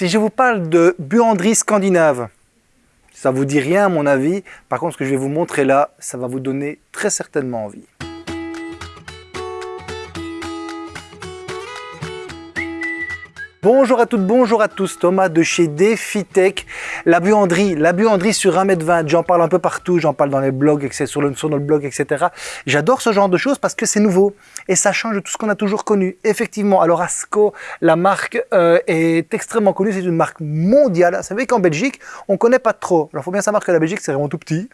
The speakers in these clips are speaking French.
Si je vous parle de buanderie scandinave, ça vous dit rien à mon avis. Par contre, ce que je vais vous montrer là, ça va vous donner très certainement envie. Bonjour à toutes, bonjour à tous, Thomas de chez DefiTech, la buanderie, la buanderie sur 1m20, j'en parle un peu partout, j'en parle dans les blogs, sur, le, sur notre blog, etc. J'adore ce genre de choses parce que c'est nouveau et ça change de tout ce qu'on a toujours connu. Effectivement, alors Asco, la marque euh, est extrêmement connue, c'est une marque mondiale. Vous savez qu'en Belgique, on connaît pas trop. Alors faut bien savoir que la Belgique, c'est vraiment tout petit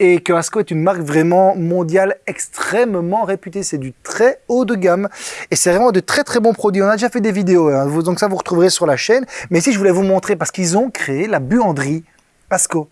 et que Asco est une marque vraiment mondiale extrêmement réputée. C'est du très haut de gamme et c'est vraiment de très très bons produits. On a déjà fait des vidéos, hein. donc ça vous retrouverez sur la chaîne. Mais ici, je voulais vous montrer parce qu'ils ont créé la buanderie Asco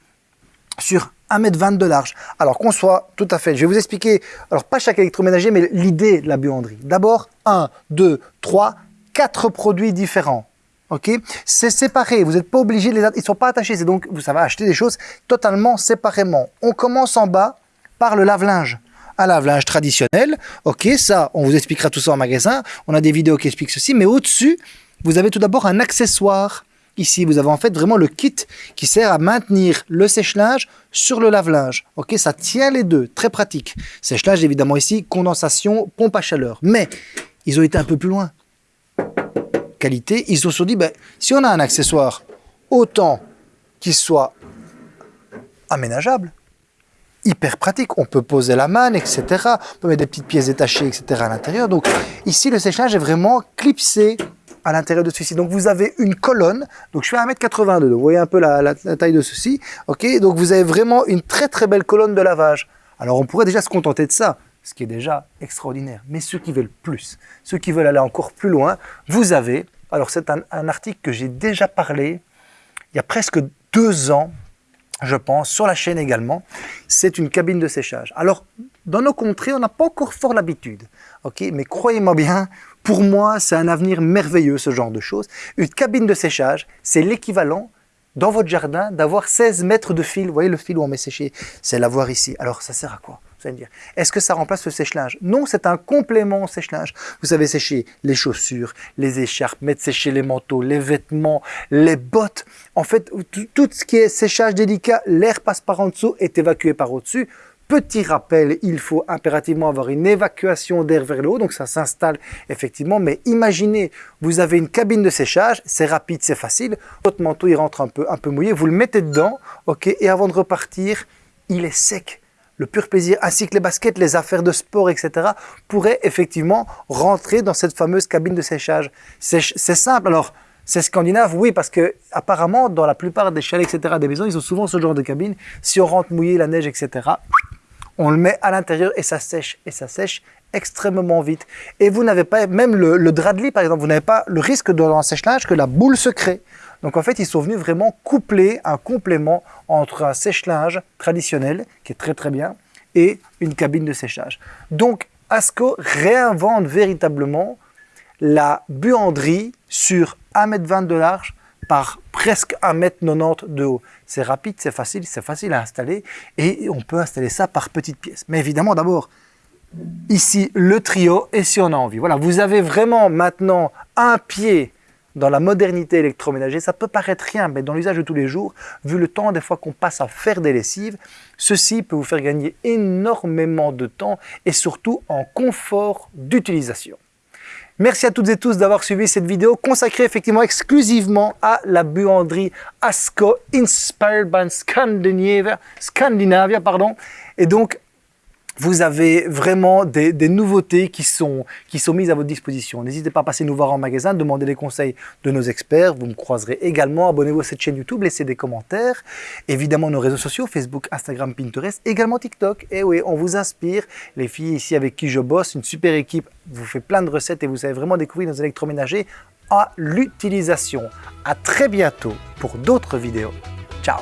sur 1m20 de large. Alors qu'on soit tout à fait, je vais vous expliquer, alors pas chaque électroménager, mais l'idée de la buanderie. D'abord, 1, 2, 3, 4 produits différents ok? C'est séparé, vous n'êtes pas obligé, les, ils ne sont pas attachés, c'est donc, vous savez acheter des choses totalement séparément. On commence en bas par le lave-linge. Un lave-linge traditionnel, ok, ça, on vous expliquera tout ça en magasin, on a des vidéos qui expliquent ceci, mais au-dessus, vous avez tout d'abord un accessoire. Ici, vous avez en fait vraiment le kit qui sert à maintenir le sèche-linge sur le lave-linge. Ok, ça tient les deux, très pratique. Sèche-linge, évidemment ici, condensation, pompe à chaleur. Mais, ils ont été un peu plus loin qualité, ils se sont dit, ben, si on a un accessoire, autant qu'il soit aménageable, hyper pratique. On peut poser la manne, etc. On peut mettre des petites pièces détachées, etc. à l'intérieur. Donc ici, le séchage est vraiment clipsé à l'intérieur de ceci. Donc vous avez une colonne, donc je fais 1m82, vous voyez un peu la, la, taille de ceci, ok? Donc vous avez vraiment une très très belle colonne de lavage. Alors on pourrait déjà se contenter de ça, ce qui est déjà extraordinaire. Mais ceux qui veulent plus, ceux qui veulent aller encore plus loin, vous avez, alors c'est un, article que j'ai déjà parlé il y a presque deux ans, je pense, sur la chaîne également, c'est une cabine de séchage. Alors, dans nos contrées, on n'a pas encore fort l'habitude, ok? Mais croyez-moi bien, pour moi, c'est un avenir merveilleux, ce genre de choses. Une cabine de séchage, c'est l'équivalent dans votre jardin d'avoir 16 mètres de fil. Vous voyez le fil où on met sécher C'est l'avoir ici. Alors, ça sert à quoi? Vous allez me dire, est-ce que ça remplace le sèche-linge? Non, c'est un complément au sèche-linge. Vous savez sécher les chaussures, les écharpes, mettre sécher les manteaux, les vêtements, les bottes. En fait, tout ce qui est séchage délicat, l'air passe par en dessous, est évacué par au-dessus. Petit rappel, il faut impérativement avoir une évacuation d'air vers le haut, donc ça s'installe effectivement. Mais imaginez, vous avez une cabine de séchage, c'est rapide, c'est facile. Votre manteau, il rentre un peu, un peu mouillé, vous le mettez dedans, ok, et avant de repartir, il est sec le pur plaisir, ainsi que les baskets, les affaires de sport, etc., pourraient effectivement rentrer dans cette fameuse cabine de séchage. C'est simple. Alors, c'est scandinave, oui, parce que apparemment, dans la plupart des chalets, etc., des maisons, ils ont souvent ce genre de cabine. Si on rentre mouillé, la neige, etc., on le met à l'intérieur et ça sèche. Et ça sèche extrêmement vite. Et vous n'avez pas, même le, drap de lit, par exemple, vous n'avez pas le risque dans un sèche-linge que la boule se crée. Donc en fait, ils sont venus vraiment coupler un complément entre un sèche-linge traditionnel, qui est très très bien, et une cabine de séchage. Donc Asco réinvente véritablement la buanderie sur 1m20 de large par presque 1m90 de haut. C'est rapide, c'est facile, c'est facile à installer et on peut installer ça par petites pièces. Mais évidemment, d'abord, ici, le trio et si on a envie. Voilà, vous avez vraiment maintenant un pied dans la modernité électroménager, ça peut paraître rien, mais dans l'usage de tous les jours, vu le temps des fois qu'on passe à faire des lessives, ceci peut vous faire gagner énormément de temps et surtout en confort d'utilisation. Merci à toutes et tous d'avoir suivi cette vidéo consacrée effectivement exclusivement à la buanderie Asco Inspired by Scandinavia, Scandinavia pardon. Et donc, vous avez vraiment des, nouveautés qui sont, qui sont mises à votre disposition. N'hésitez pas à passer nous voir en magasin, demander les conseils de nos experts. Vous me croiserez également. Abonnez-vous à cette chaîne YouTube, laissez des commentaires. Évidemment, nos réseaux sociaux, Facebook, Instagram, Pinterest, également TikTok. Et oui, on vous inspire. Les filles ici avec qui je bosse, une super équipe, vous fait plein de recettes et vous savez vraiment découvrir nos électroménagers à l'utilisation. À très bientôt pour d'autres vidéos. Ciao